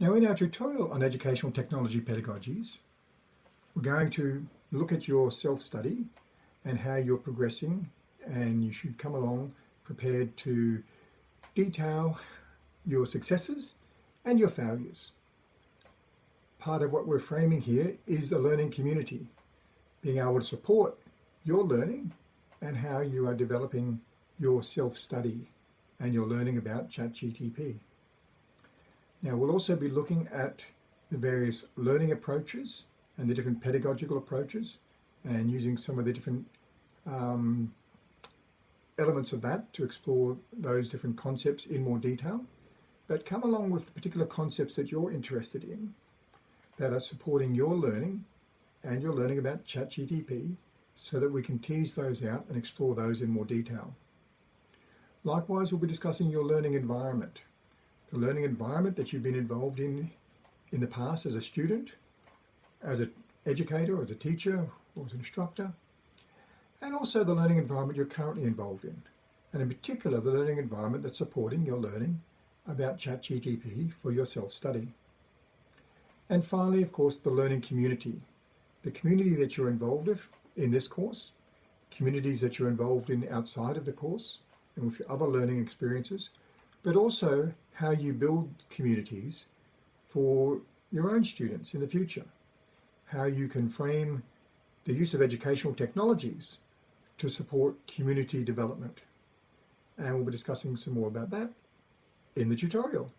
Now in our tutorial on educational technology pedagogies, we're going to look at your self-study and how you're progressing and you should come along prepared to detail your successes and your failures. Part of what we're framing here is the learning community, being able to support your learning and how you are developing your self-study and your learning about ChatGTP. Now we'll also be looking at the various learning approaches and the different pedagogical approaches and using some of the different um, elements of that to explore those different concepts in more detail, but come along with the particular concepts that you're interested in that are supporting your learning and your learning about ChatGTP so that we can tease those out and explore those in more detail. Likewise, we'll be discussing your learning environment, the learning environment that you've been involved in in the past as a student, as an educator, as a teacher, or as an instructor, and also the learning environment you're currently involved in, and in particular the learning environment that's supporting your learning about ChatGTP for your self-study. And finally, of course, the learning community, the community that you're involved in in this course, communities that you're involved in outside of the course, and with your other learning experiences, but also how you build communities for your own students in the future, how you can frame the use of educational technologies to support community development. And we'll be discussing some more about that in the tutorial.